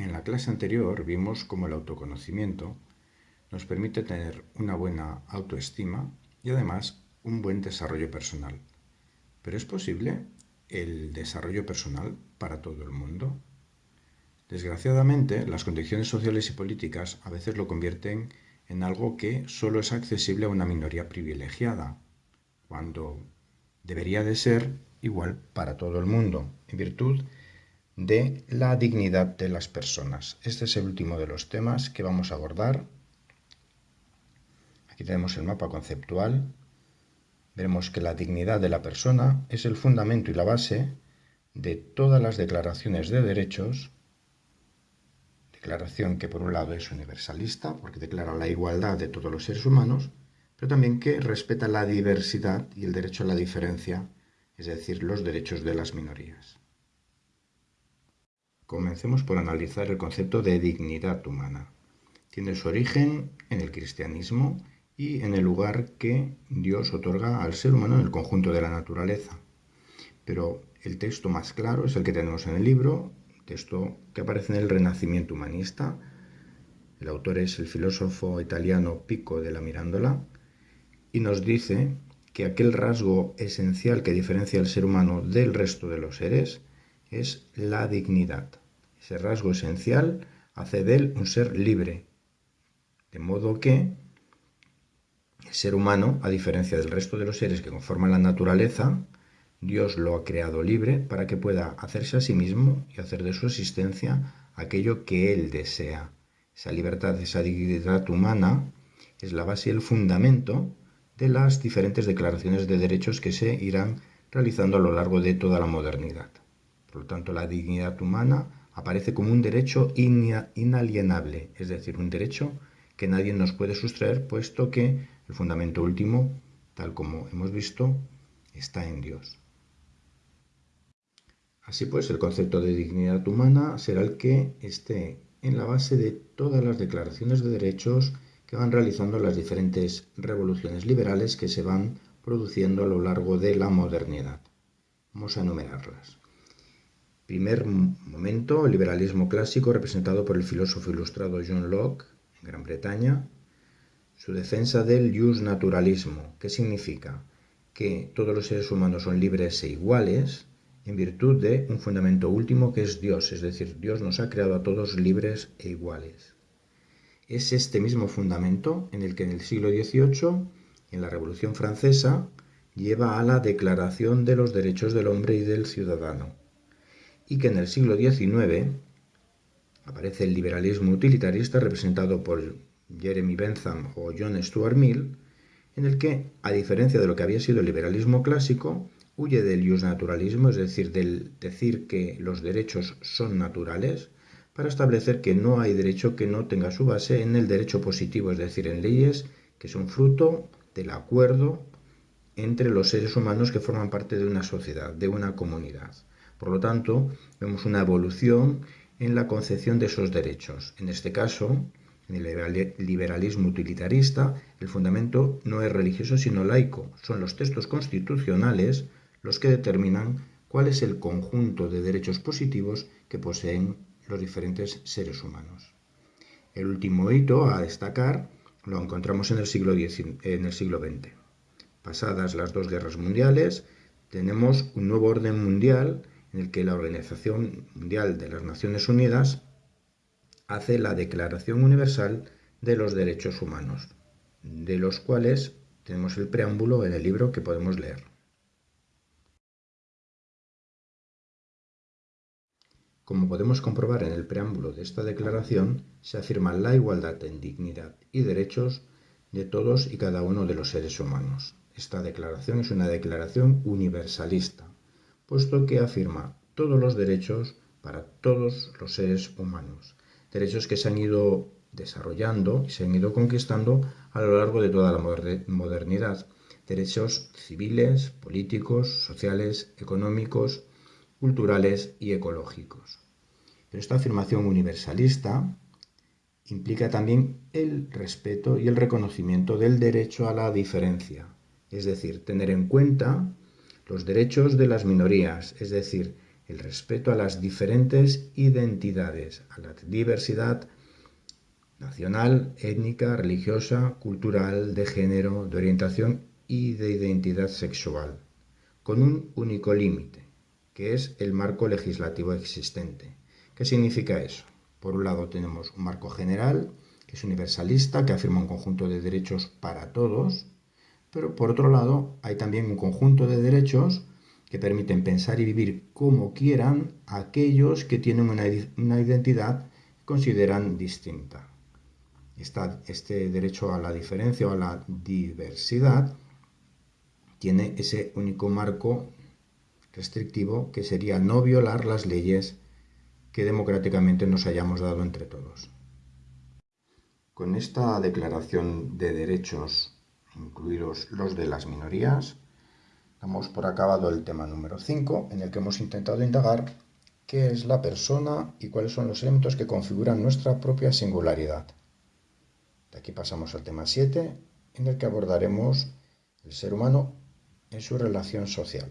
En la clase anterior vimos cómo el autoconocimiento nos permite tener una buena autoestima y además un buen desarrollo personal. Pero ¿es posible el desarrollo personal para todo el mundo? Desgraciadamente, las condiciones sociales y políticas a veces lo convierten en algo que solo es accesible a una minoría privilegiada, cuando debería de ser igual para todo el mundo, en virtud de la dignidad de las personas. Este es el último de los temas que vamos a abordar. Aquí tenemos el mapa conceptual. Veremos que la dignidad de la persona es el fundamento y la base de todas las declaraciones de derechos declaración que por un lado es universalista, porque declara la igualdad de todos los seres humanos, pero también que respeta la diversidad y el derecho a la diferencia, es decir, los derechos de las minorías. Comencemos por analizar el concepto de dignidad humana. Tiene su origen en el cristianismo y en el lugar que Dios otorga al ser humano en el conjunto de la naturaleza. Pero el texto más claro es el que tenemos en el libro, texto que aparece en el Renacimiento humanista. El autor es el filósofo italiano Pico de la Mirandola y nos dice que aquel rasgo esencial que diferencia al ser humano del resto de los seres es la dignidad. Ese rasgo esencial hace de él un ser libre. De modo que el ser humano, a diferencia del resto de los seres que conforman la naturaleza, Dios lo ha creado libre para que pueda hacerse a sí mismo y hacer de su existencia aquello que Él desea. Esa libertad, esa dignidad humana es la base y el fundamento de las diferentes declaraciones de derechos que se irán realizando a lo largo de toda la modernidad. Por lo tanto, la dignidad humana aparece como un derecho inalienable, es decir, un derecho que nadie nos puede sustraer, puesto que el fundamento último, tal como hemos visto, está en Dios. Así pues, el concepto de dignidad humana será el que esté en la base de todas las declaraciones de derechos que van realizando las diferentes revoluciones liberales que se van produciendo a lo largo de la modernidad. Vamos a enumerarlas. Primer momento, el liberalismo clásico representado por el filósofo ilustrado John Locke en Gran Bretaña. Su defensa del jus naturalismo, que significa que todos los seres humanos son libres e iguales, en virtud de un fundamento último que es Dios, es decir, Dios nos ha creado a todos libres e iguales. Es este mismo fundamento en el que en el siglo XVIII, en la Revolución Francesa, lleva a la Declaración de los Derechos del Hombre y del Ciudadano, y que en el siglo XIX aparece el liberalismo utilitarista representado por Jeremy Bentham o John Stuart Mill, en el que, a diferencia de lo que había sido el liberalismo clásico, huye del naturalismo, es decir, del decir que los derechos son naturales, para establecer que no hay derecho que no tenga su base en el derecho positivo, es decir, en leyes que son fruto del acuerdo entre los seres humanos que forman parte de una sociedad, de una comunidad. Por lo tanto, vemos una evolución en la concepción de esos derechos. En este caso, en el liberalismo utilitarista, el fundamento no es religioso sino laico. Son los textos constitucionales los que determinan cuál es el conjunto de derechos positivos que poseen los diferentes seres humanos. El último hito a destacar lo encontramos en el siglo, XX. Pasadas las dos guerras mundiales, tenemos un nuevo orden mundial en el que la Organización Mundial de las Naciones Unidas hace la Declaración Universal de los Derechos Humanos, de los cuales tenemos el preámbulo en el libro que podemos leer. Como podemos comprobar en el preámbulo de esta declaración, se afirma la igualdad en dignidad y derechos de todos y cada uno de los seres humanos. Esta declaración es una declaración universalista, puesto que afirma todos los derechos para todos los seres humanos, derechos que se han ido desarrollando y se han ido conquistando a lo largo de toda la modernidad, derechos civiles, políticos, sociales, económicos, culturales y ecológicos. Pero esta afirmación universalista implica también el respeto y el reconocimiento del derecho a la diferencia, es decir, tener en cuenta los derechos de las minorías, es decir, el respeto a las diferentes identidades, a la diversidad nacional, étnica, religiosa, cultural, de género, de orientación y de identidad sexual, con un único límite, que es el marco legislativo existente. ¿Qué significa eso? Por un lado tenemos un marco general, que es universalista, que afirma un conjunto de derechos para todos, pero por otro lado hay también un conjunto de derechos que permiten pensar y vivir como quieran aquellos que tienen una, identidad que consideran distinta. este derecho a la diferencia o a la diversidad tiene ese único marco restrictivo que sería no violar las leyes que democráticamente nos hayamos dado entre todos. Con esta declaración de derechos, incluidos los de las minorías, damos por acabado el tema número 5, en el que hemos intentado indagar qué es la persona y cuáles son los elementos que configuran nuestra propia singularidad. De aquí pasamos al tema 7, en el que abordaremos el ser humano en su relación social.